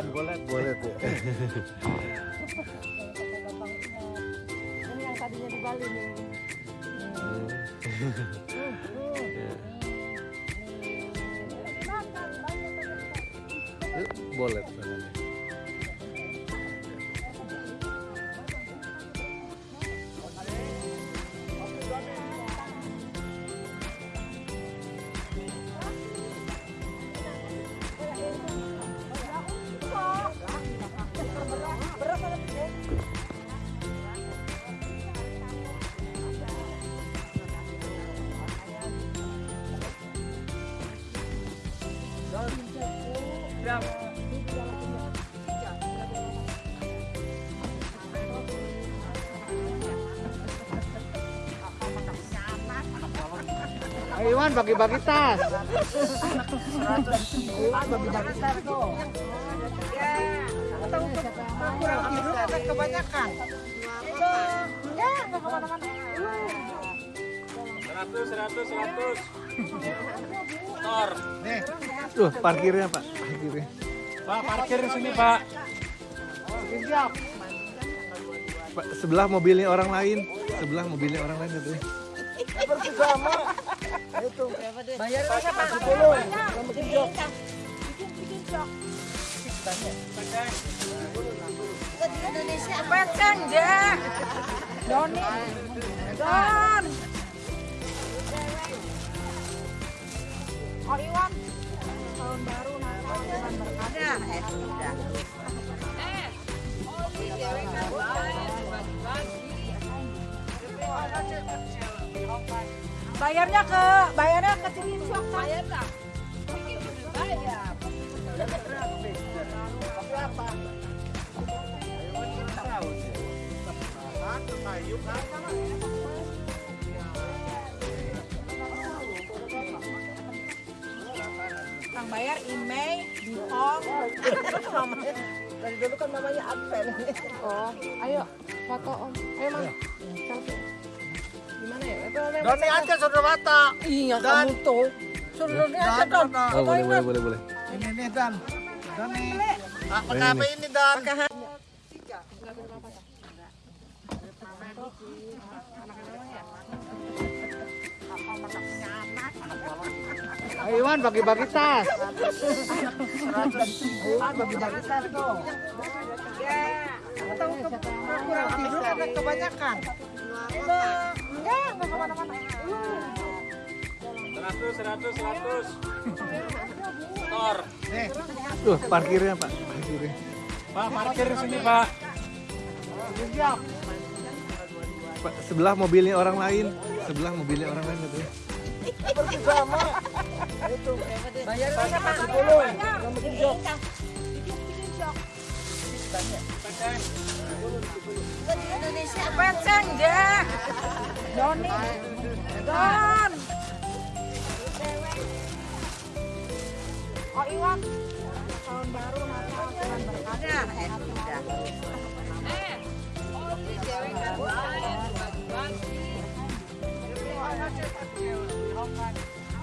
Ikan bolet. Boleh tuh. Ini yang tadinya di Bali nih. Boleh namanya. Ayo Iwan bagi-bagi tas. Kebanyakan. Enggak, enggak ke mana-mana. Seratus, seratus, seratus. Tor. Nih. Tuh parkirnya Pak. Parkirnya. Pak, parkir di sini, Pak. Pak, sebelah mobilnya orang lain. Sebelah mobilnya orang lain katanya. Bayarnya siapa? Sepuluh. Bikin jok. Bikin jok. Di Indonesia. Peceng, ja. Doni. Don. Oh, Iwan. Tahun baru Natal bulan berkah. Eh, sudah. Bayarnya ke bayarnya ke sini Syok. Bayar lah. Bayar. Kang bayar email di home. Dari dulu kan namanya Advent. Oh, ayo foto om. Ayo mang. Selfie. Gimana ya? Doni aja saudara mata. Iya kamu tuh. Suruh aja Dan, dong. Dan, Oh, boleh, boleh, boleh, boleh. Ini nih Dan. Doni. Ah, pakai apa ini Dan? Ayo Iwan bagi-bagi tas. Iwan bagi-bagi tas tuh. Atau kurang tidur ada kebanyakan. Enggak, enggak ke mana-mana. Seratus, seratus, seratus. Tor. Nih. Tuh parkirnya Pak. Parkirnya. Pak, parkir sini, Pak. Pak, sebelah mobilnya orang lain. Sebelah mobilnya orang lain. Bayarnya siapa? Sepuluh. Bikin jok. Bikin bikin jok. Di Indonesia. Ja. Doni. Don. Oh, Iwan. Tahun baru.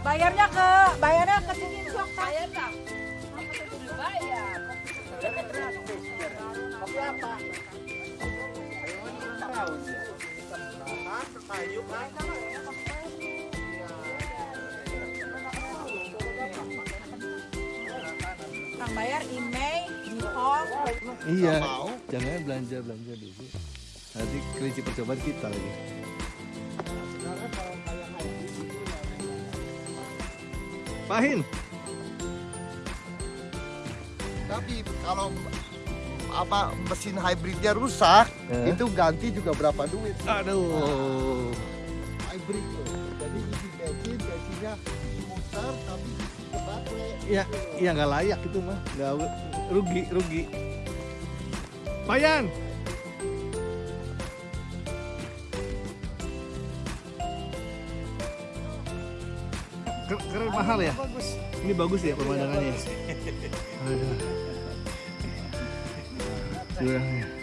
Bayarnya ke bayarnya ke sini. Bayar. Bayar. Apa? Kan? Kang bayar di home. Iya. mau. Jangan belanja belanja dulu. Nanti kelinci percobaan kita lagi. Pahin. Tapi kalau apa mesin hybridnya rusak, Eh? itu ganti juga berapa duit? Aduh. Hybrid tuh. Jadi isi bensin, bensinnya muter tapi isi ke baterai. Ya, ya nggak layak itu mah. Nggak rugi, rugi. Payan. Ker- Keren mahal ya? Ini bagus ya pemandangannya. Aduh. Curangnya.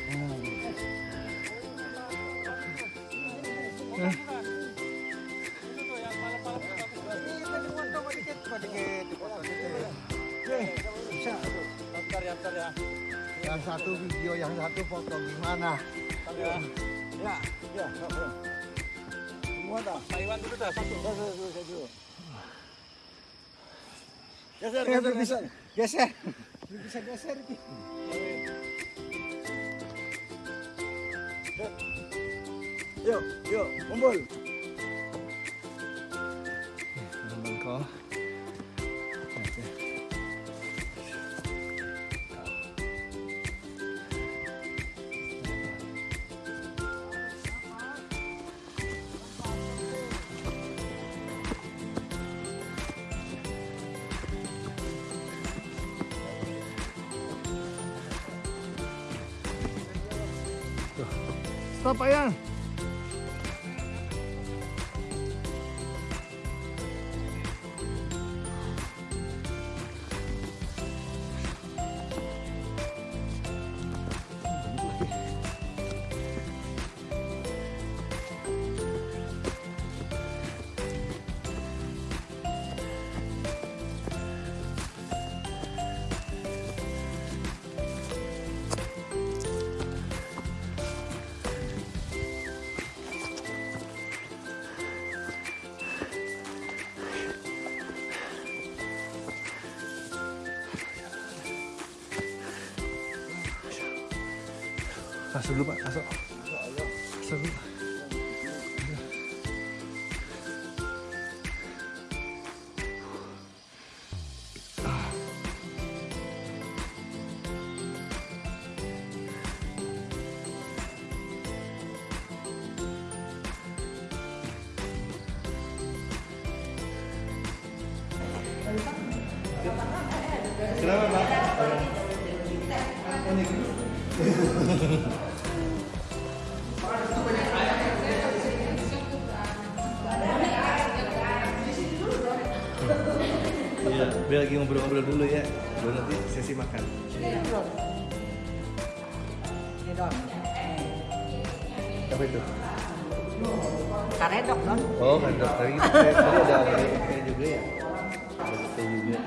ya. Yang satu video, yang satu foto gimana? Bentar ya. Ya, ya, ya. Semua dah. Pak Iwan dulu dah satu. Geser dulu. Geser, geser, geser. Geser. Bisa geser. Yuk, yuk, kumpul. Tapa. Masuk dulu pak, masuk. Masuk dulu. Kenapa pak? Iya, biar lagi ngobrol-ngobrol dulu ya. Baru nanti sesi makan. Apa itu? Karedok dong. Oh, kan dokter itu tadi ada ada juga ya. PT juga.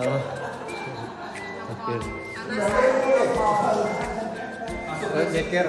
Oh. Oke. Eh, nyeker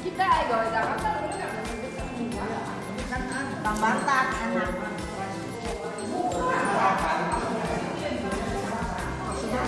Kita ya ya gawa Jakarta. Bang Bartak enak. Iya,